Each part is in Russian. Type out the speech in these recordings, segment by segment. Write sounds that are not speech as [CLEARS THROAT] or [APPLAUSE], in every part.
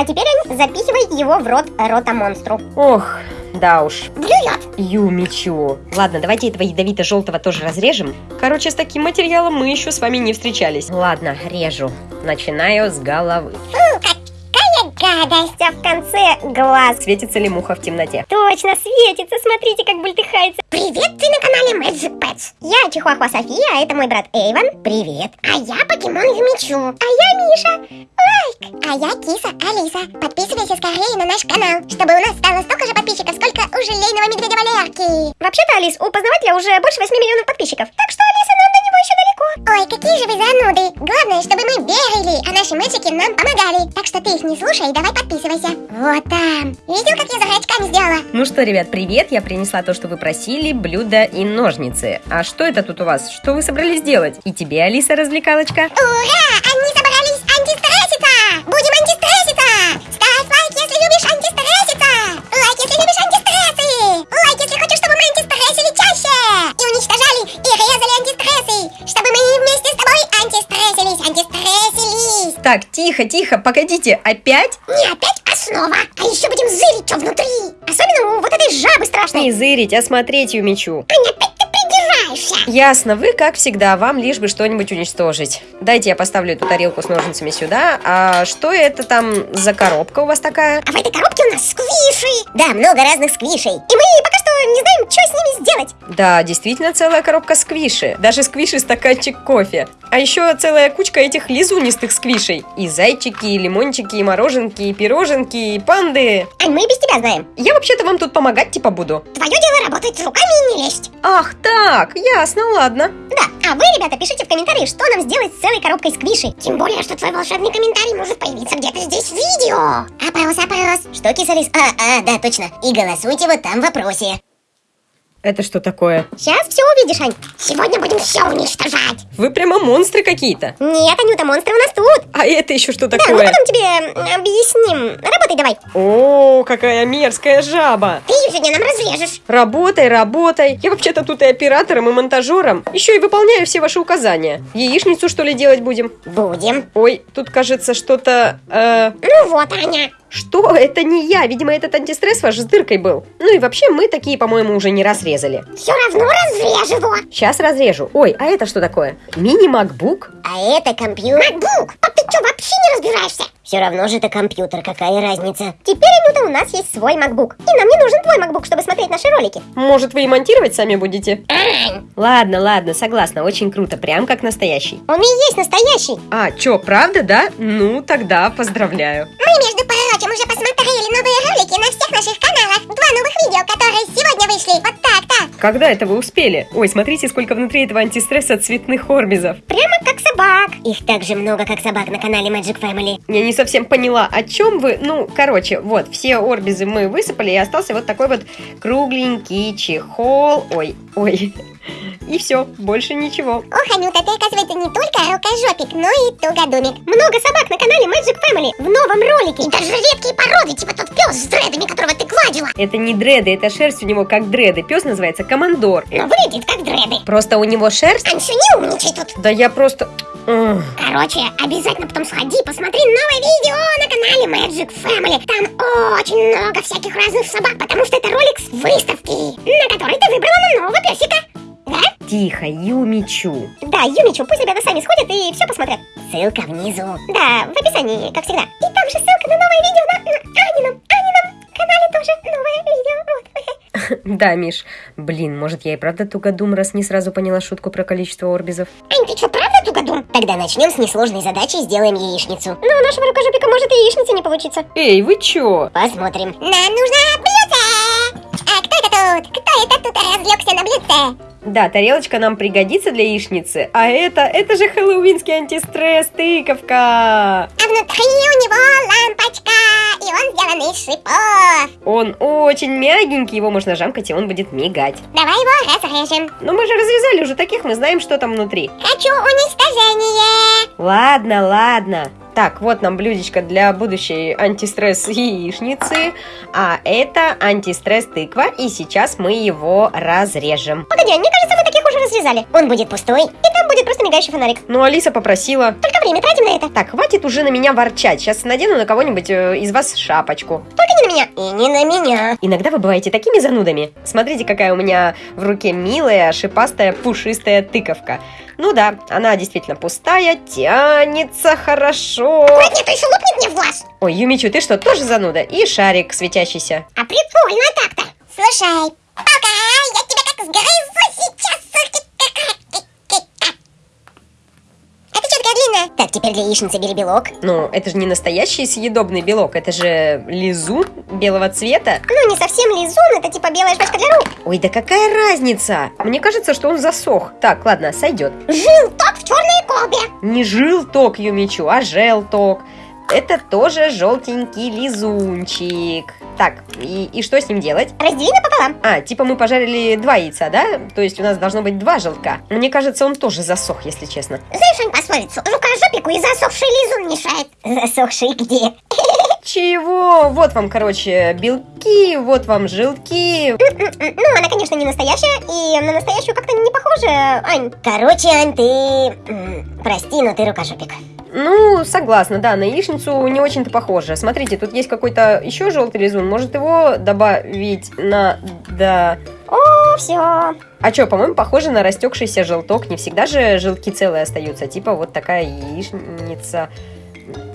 А теперь, Ань, запихивай его в рот рота-монстру. Ох, да уж. Блюет! Юмичу. Ладно, давайте этого ядовито-желтого тоже разрежем. Короче, с таким материалом мы еще с вами не встречались. Ладно, режу. Начинаю с головы. Фу, какая гадость! А в конце глаз. Светится ли муха в темноте? Точно, светится. Смотрите, как бультыхается. Привет, ты на канале Magic Pets. Я Чихуахуа София, а это мой брат Эйвен. Привет. А я Покемон Юмичу. А я Миша. Лайк. А я Киса Алиса. Подписывайся скорее на наш канал, чтобы у нас стало столько же подписчиков, сколько у желейного медведя Валерки. Вообще-то, Алис, у познавателя уже больше 8 миллионов подписчиков. Так что, до него еще далеко. Ой, какие же вы зануды. Главное, чтобы мы верили, а наши мальчики нам помогали. Так что ты их не слушай давай подписывайся. Вот там. Видел, как я за очками сделала? Ну что, ребят, привет. Я принесла то, что вы просили, блюдо и ножницы. А что это тут у вас? Что вы собрались делать? И тебе, Алиса, развлекалочка? Ура! Они тихо, тихо, погодите, опять? Не опять основа, а еще будем зырить, что внутри! Особенно у вот этой жабы страшной! Не зырить, а смотреть, Юмичу. Аня, опять ты придираешься! Ясно, вы, как всегда, вам лишь бы что-нибудь уничтожить. Дайте я поставлю эту тарелку с ножницами сюда. А что это там за коробка у вас такая? А в этой коробке у нас сквиши! Да, много разных сквишей. И мы пока что с ними сделать. Да, действительно целая коробка сквиши. Даже сквиши стаканчик кофе. А еще целая кучка этих лизунистых сквишей. И зайчики, и лимончики, и мороженки, и пироженки, и панды. Ань, мы и без тебя знаем. Я вообще-то вам тут помогать типа буду. Твое дело работать руками и не лезть. Ах так, ясно, ладно. Да, а вы, ребята, пишите в комментарии, что нам сделать с целой коробкой сквишей. Тем более, что твой волшебный комментарий может появиться где-то здесь в видео. Опрос, опрос. Что, кисалис? А, а, да, точно. И голосуйте вот там в вопросе. Это что такое? Сейчас все увидишь, Ань. Сегодня будем все уничтожать. Вы прямо монстры какие-то. Нет, Анюта, монстры у нас тут. А это еще что Да, мы такое? потом тебе объясним. Работай давай. О, какая мерзкая жаба. Ты ее сегодня нам разрежешь. Работай, работай. Я вообще-то тут и оператором, и монтажером. Еще и выполняю все ваши указания. Яичницу, что ли, делать будем? Будем. Ой, тут кажется что-то... э, Ну вот, Аня. Что? Это не я. Видимо, этот антистресс ваш с дыркой был. Ну и вообще, мы такие, по-моему, уже не раз резали. Все равно разрежь его. Сейчас разрежу. Ой, а это что такое? Мини-макбук? А это компьютер. Макбук. А ты что, вообще не разбираешься? Все равно же это компьютер, какая разница? Теперь, Анюта, у нас есть свой MacBook. И нам не нужен твой MacBook, чтобы смотреть наши ролики. Может, вы и монтировать сами будете? Ладно, ладно, согласна. Очень круто. Прям как настоящий. он и есть настоящий. А, чё, правда, да? Ну, тогда поздравляю. Мы, между новые ролики на всех наших каналах. Два новых видео, которые сегодня вышли. Вот так-то. Когда это вы успели? Ой, смотрите, сколько внутри этого антистресса цветных орбизов. Прямо как собак. Их так же много, как собак на канале Magic Family. Я не совсем поняла, о чем вы. Ну, короче, вот, все орбизы мы высыпали, и остался вот такой вот кругленький чехол. Ой, ой. И все, больше ничего. Ох, Анюта, ты, оказывается, не только рукожопик, но и тугодумик. Много собак на канале Magic Family в новом ролике. И даже редкие породы, типа тот пес с дредами, которого ты гладила. Это не дреды, это шерсть у него как дреды. Пес называется командор. Но выглядит как дреды. Просто у него шерсть. Аньша, не умничай тут. Да я просто... Короче, обязательно потом сходи, посмотри новое видео на канале Magic Family. Там очень много всяких разных собак, потому что это ролик с выставки, на которой ты выбрала нового песика. Тихо, Юмичу. Да, Юмичу, пусть ребята сами сходят и все посмотрят. Ссылка внизу. Да, в описании, как всегда. И там же ссылка на новое видео на, на Анином, Анином канале тоже новое видео. Вот. [LAUGHS] Да, Миш. Блин, может я и правда тугодум, раз не сразу поняла шутку про количество орбизов? Ань, ты что, правда тугодум? Тогда начнем с несложной задачи и сделаем яичницу. Ну, у нашего рукожопика может и яичница не получится. Эй, вы чё? Посмотрим. Нам нужно блюдце! А кто это тут? Кто это тут разлегся на блюдце? Да, тарелочка нам пригодится для яичницы, а это, это же хэллоуинский антистресс, тыковка. А внутри у него лампочка, и он сделан из шипов. Он очень мягенький, его можно жамкать, и он будет мигать. Давай его разрежем. Но мы же развязали уже таких, мы знаем, что там внутри. Хочу уничтожение. Ладно, ладно. Так, вот нам блюдечко для будущей антистресс яичницы, а это антистресс тыква, и сейчас мы его разрежем. Погоди, а мне кажется, мы таких уже разрезали. Он будет пустой, и там будет просто мигающий фонарик. Ну, Алиса попросила. Только время тратим на это. Так, хватит уже на меня ворчать. Сейчас надену на кого-нибудь э, из вас шапочку. Только меня. И не на меня. Иногда вы бываете такими занудами. Смотрите, какая у меня в руке милая, шипастая, пушистая тыковка. Ну да, она действительно пустая, тянется хорошо. Нет, нет, еще лопнет мне в глаз. Ой, Юмичу, ты что, тоже зануда? И шарик светящийся. А прикольно так-то. Слушай, пока, я тебя как сгрызу сейчас. Это длинная? Так, теперь для яичницы бери белок. Ну, это же не настоящий съедобный белок, это же лизун белого цвета. Ну, не совсем лизун, это типа белая жвачка для рук. Ой, да какая разница? Мне кажется, что он засох. Так, ладно, сойдет. Желток в черной колбе. Не желток, Юмичу, а желток. Это тоже желтенький лизунчик. Так, и, и что с ним делать? Раздели напополам. А, типа мы пожарили два яйца, да? То есть у нас должно быть два желтка. Мне кажется, он тоже засох, если честно. Знаешь, Ань, пословицу? Рукожопику и засохший лизун мешает. Засохший где? [LAUGHS] Чего? Вот вам, короче, белки, вот вам желтки. Ну, она, конечно, не настоящая, и на настоящую как-то не похожа, Ань. Короче, Ань, ты... Прости, но ты рукожопик. Ну, согласна, да, на яичницу не очень-то похоже. Смотрите, тут есть какой-то еще желтый лизун. Может его добавить на... Да... О, все. А что, по-моему, похоже на растекшийся желток. Не всегда же желтки целые остаются. Типа вот такая яичница.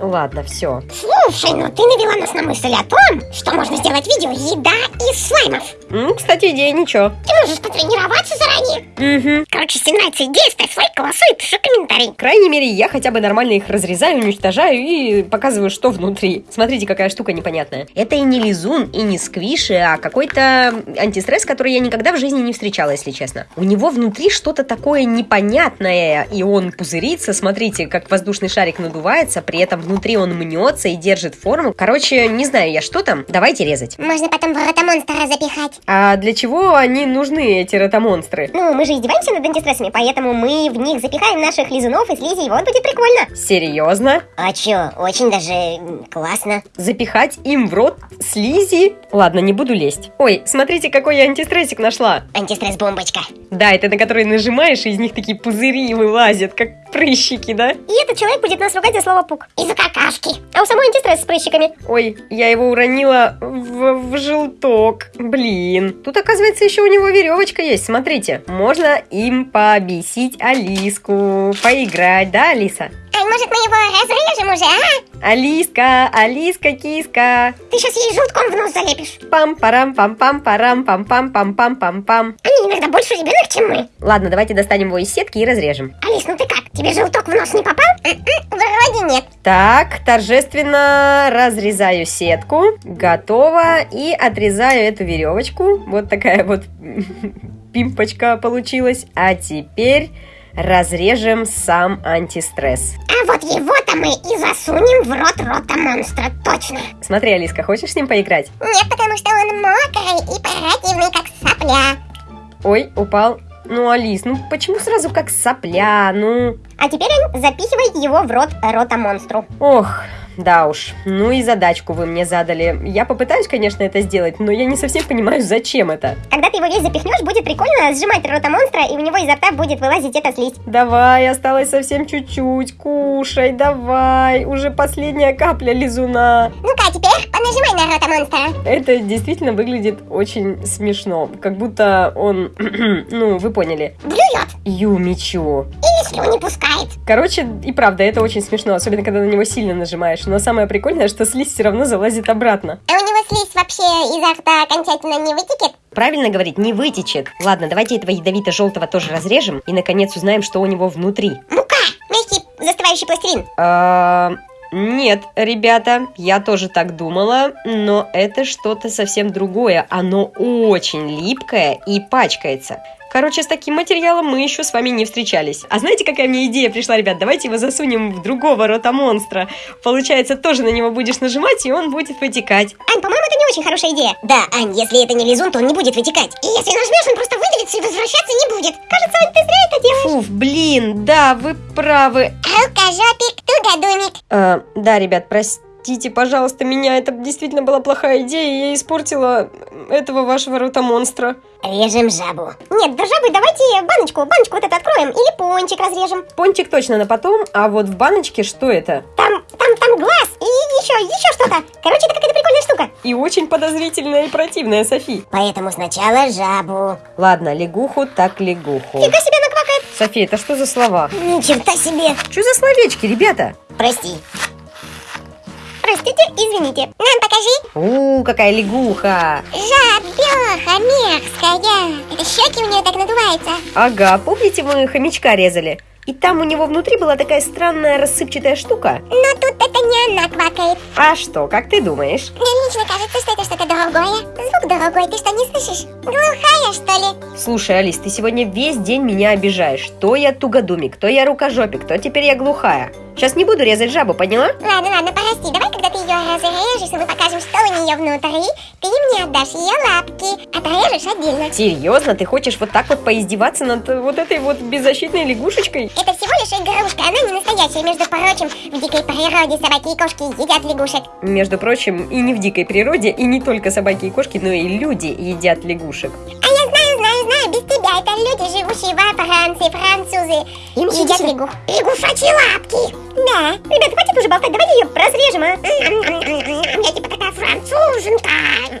Ладно, все. Слушай, ну ты навела нас на мысль о том, что можно сделать видео «Еда из слаймов». Ну, кстати, идея ничего. Ты можешь потренироваться заранее. Угу. Короче, если нравится идея, ставь лайк, голосуй, пиши комментарий. Крайней мере, я хотя бы нормально их разрезаю, уничтожаю и показываю, что внутри. Смотрите, какая штука непонятная. Это и не лизун, и не сквиши, а какой-то антистресс, который я никогда в жизни не встречала, если честно. У него внутри что-то такое непонятное, и он пузырится. Смотрите, как воздушный шарик надувается, при этом внутри он мнется и держит форму. Короче, не знаю я, что там. Давайте резать. Можно потом в ротомонстра запихать. А для чего они нужны, эти ротомонстры? Ну, мы же издеваемся над антистрессами, поэтому мы в них запихаем наших лизунов и слизи, и вот будет прикольно. Серьезно? А чё, очень даже классно. Запихать им в рот слизи? Ладно, не буду лезть. Ой, смотрите, какой я антистрессик нашла. Антистресс-бомбочка. Да, это на который нажимаешь, и из них такие пузыри вылазят, как прыщики, да? И этот человек будет нас ругать за слово пук. Из-за какашки. А у самой антистресс с прыщиками. Ой, я его уронила в, в желток. Блин. Тут, оказывается, еще у него веревочка есть. Смотрите. Можно им побесить Алиску. Поиграть, да, Алиса? Ань, может мы его разрежем уже, а? Алиска, Алиска, киска. Ты сейчас ей желтком в нос залепишь. пам парам пам пам парам пам пам пам пам пам пам Они иногда больше ребенок, чем мы. Ладно, давайте достанем его из сетки и разрежем. Алис, ну ты как? Тебе желток в нос не попал? М-м, Вроде нет. Так, торжественно разрезаю сетку. Готово. И отрезаю эту веревочку. Вот такая вот [LAUGHS] пимпочка получилась. А теперь разрежем сам антистресс. А вот его-то мы и засунем в рот рота монстра, точно. Смотри, Алиска, хочешь с ним поиграть? Нет, потому что он мокрый и противный, как сопля. Ой, упал. Ну, Алис, ну почему сразу как сопля? Ну... А теперь запихивай его в рот рота монстру. Ох, да уж. Ну и задачку вы мне задали. Я попытаюсь, конечно, это сделать, но я не совсем понимаю, зачем это. Когда ты его весь запихнешь, будет прикольно сжимать рота монстра, и у него изо рта будет вылазить эта слизь. Давай, осталось совсем чуть-чуть. Кушай, давай. Уже последняя капля лизуна. Ну-ка, а теперь понажимай на рота монстра. Это действительно выглядит очень смешно. Как будто он... [CLEARS THROAT] ну, вы поняли. Блюет Юмичу. или слюни пускает. Короче, и правда, это очень смешно, особенно когда на него сильно нажимаешь. Но самое прикольное, что слизь все равно залазит обратно. А у него слизь вообще изо рта окончательно не вытекет? Правильно говорить, не вытечет. Ладно, давайте этого ядовито-желтого тоже разрежем и, наконец, узнаем, что у него внутри. Мука! Мягкий застывающий пластилин. А, Нет, ребята, я тоже так думала, но это что-то совсем другое. Оно очень липкое и пачкается. Короче, с таким материалом мы еще с вами не встречались. А знаете, какая мне идея пришла, ребят? Давайте его засунем в другого рота монстра. Получается, тоже на него будешь нажимать, и он будет вытекать. Ань, по-моему, это не очень хорошая идея. Да, Ань, если это не лизун, то он не будет вытекать. И если нажмешь, он просто выделится и возвращаться не будет. Кажется, Ань, ты зря это делаешь. Фуф, блин, да, вы правы. Алкожопик, тугодумик. Э, да, ребят, простите. Простите, пожалуйста, меня. Это действительно была плохая идея, и я испортила этого вашего рота-монстра. Режем жабу. Нет, до жабы давайте баночку, баночку вот эту откроем. Или пончик разрежем. Пончик точно на потом, а вот в баночке что это? Там, там, там глаз и еще, еще что-то. Короче, это какая-то прикольная штука. И очень подозрительная и противная, Софи. Поэтому сначала жабу. Ладно, лягуху так лягуху. Фига себе наквакает. София, это что за слова? Ни черта себе. Что за словечки, ребята? Прости. Простите, извините. Нам покажи. У, какая лягуха. Жабеха мерзкая. Это щеки у нее так надуваются. Ага, помните, мы хомячка резали? И там у него внутри была такая странная рассыпчатая штука. Но тут это не она квакает. А что, как ты думаешь? Мне лично кажется, что это что-то другое. Звук другой, ты что, не слышишь? Глухая, что ли? Слушай, Алис, ты сегодня весь день меня обижаешь. То я тугодумик, то я рукожопик, то теперь я глухая. Сейчас не буду резать жабу, поняла? Ладно, ладно, прости. Давай, когда ты ее разрежешь, и мы покажем, что у нее внутри, ты мне отдашь ее лапки. Отрежешь отдельно. Серьезно, ты хочешь вот так вот поиздеваться над вот этой вот беззащитной лягушечкой? Это всего лишь игрушка, она не настоящая. Между прочим, в дикой природе собаки и кошки едят лягушек. Между прочим, и не в дикой природе, и не только собаки и кошки, но и люди едят лягушек. А я это люди, живущие во Франции, французы. Им едят лягух. Лягушачьи лапки. Да. Ребята, хватит уже болтать, давайте ее разрежем, а? Я типа такая француженка.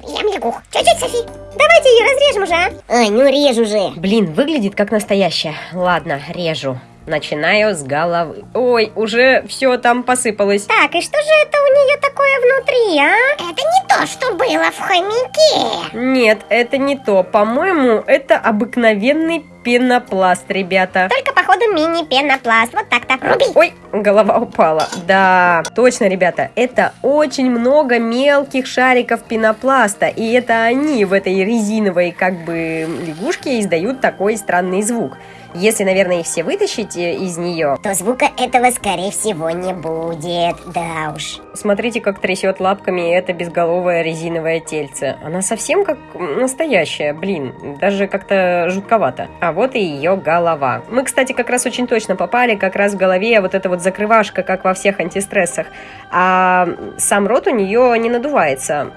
Ем лягух. Чуть-чуть, Софи. Давайте ее разрежем уже, а? Ой, ну режь уже. Блин, выглядит как настоящая. Ладно, режу. Начинаю с головы. Ой, уже все там посыпалось. Так, и что же это у нее такое внутри, а? Это не то, что было в хомяке. Нет, это не то. По-моему, это обыкновенный пенопласт, ребята. Только, походу, мини-пенопласт. Вот так-то. Руби. Ой, голова упала. Да, точно, ребята, это очень много мелких шариков пенопласта. И это они в этой резиновой, как бы, лягушке издают такой странный звук. Если, наверное, их все вытащить э, из нее... То звука этого, скорее всего, не будет. Да уж. Смотрите, как трясет лапками это безголовое резиновое тельце. Она совсем как настоящая, блин, даже как-то жутковато. А вот и ее голова. Мы, кстати, как раз очень точно попали, как раз в голове вот эта вот закрывашка, как во всех антистрессах. А сам рот у нее не надувается.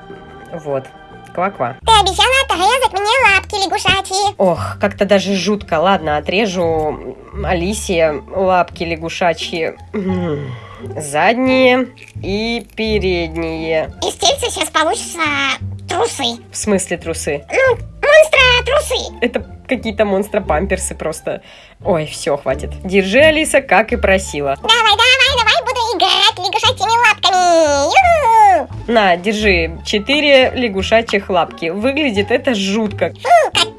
Вот. Ква-ква. Ты обещала отрезать мне лапки лягушачьи. Ох, как-то даже жутко. Ладно, отрежу Алисе лапки лягушачьи. Задние и передние. Из тельца сейчас получится трусы. В смысле трусы? Ну, монстра трусы. Это какие-то монстра-памперсы просто. Ой, все, хватит. Держи, Алиса, как и просила. Давай, давай, давай, буду играть лягушачьими лапками. На, держи. Четыре лягушачьих лапки. Выглядит это жутко. Фу,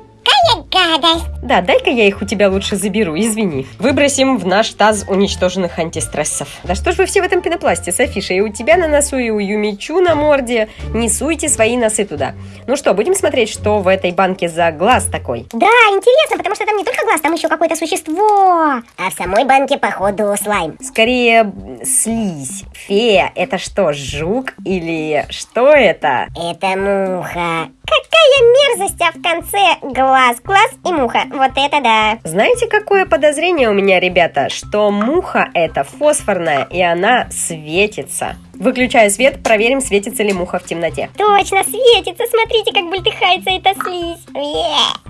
гадость. Да, дай-ка я их у тебя лучше заберу, извини. Выбросим в наш таз уничтоженных антистрессов. Да что ж вы все в этом пенопласте, Софиша? И у тебя на носу, и у Юмичу на морде. Не суйте свои носы туда. Ну что, будем смотреть, что в этой банке за глаз такой? Да, интересно, потому что там не только глаз, там еще какое-то существо. А в самой банке, походу, слайм. Скорее, слизь. Фея, это что, жук или что это? Это муха. Какая мерзость, а в конце глаз, глаз и муха. Вот это да. Знаете, какое подозрение у меня, ребята? Что муха это фосфорная, и она светится. Выключаю свет, проверим, светится ли муха в темноте. Точно, светится. Смотрите, как бультыхается эта слизь.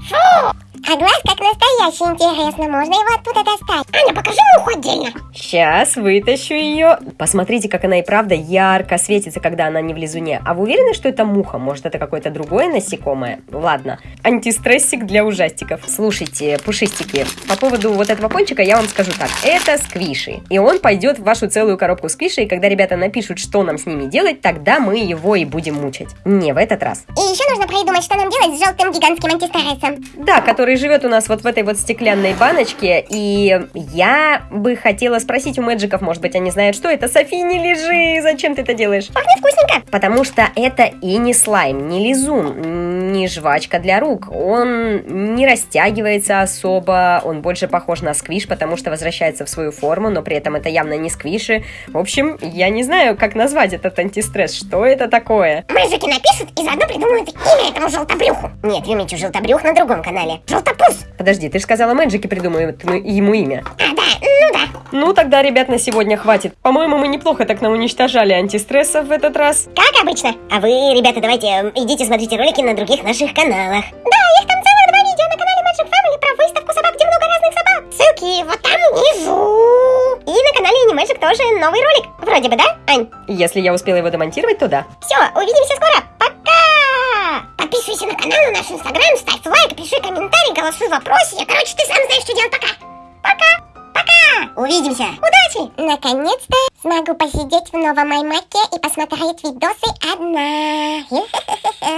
Фу! А глаз как настоящий, интересно. Можно его оттуда достать? Аня, покажи муху отдельно. Сейчас вытащу ее. Посмотрите, как она и правда ярко светится, когда она не в лизуне. А вы уверены, что это муха? Может, это какое-то другое насекомое? Ладно. Антистрессик для ужастиков. Слушайте, пушистики, по поводу вот этого пончика я вам скажу так. Это сквиши. И он пойдет в вашу целую коробку сквиши, и когда ребята напишут, что нам с ними делать, тогда мы его и будем мучить. Не в этот раз. И еще нужно придумать, что нам делать с желтым гигантским антистрессом. Да, который живет у нас вот в этой вот стеклянной баночке. И я бы хотела спросить у мэджиков, может быть, они знают, что это. Софи, не лежи, зачем ты это делаешь? Пахнет вкусненько. Потому что это и не слайм, не лизун, не жвачка для рук. Он не растягивается особо, он больше похож на сквиш, потому что возвращается в свою форму, но при этом это явно не сквиши. В общем, я не знаю, как назвать этот антистресс. Что это такое? Мэджики напишут и заодно придумают имя этому желтобрюху. Нет, Юмичу желтобрюх на другом канале. Желтобрюх Желтопуз. Подожди, ты же сказала Мэджики придумают ему- имя. А, да, ну да. Ну, тогда, ребят, на сегодня хватит. По-моему, мы неплохо так науничтожали антистрессов в этот раз. Как обычно. А вы, ребята, давайте идите смотрите ролики на других наших каналах. Да, их там целых два видео на канале Magic Family про выставку собак, где много разных собак. Ссылки вот там внизу. И на канале Animagic тоже новый ролик. Вроде бы, да, Ань? Если я успела его демонтировать, то да. Все, увидимся канал, на наш инстаграм, ставь лайк, пиши комментарий, голосуй в вопросе. Короче, ты сам знаешь, что делать. Пока! Пока! Пока! Увидимся! Удачи! Наконец-то смогу посидеть в новом аймаке и посмотреть видосы одна. [LAUGHS]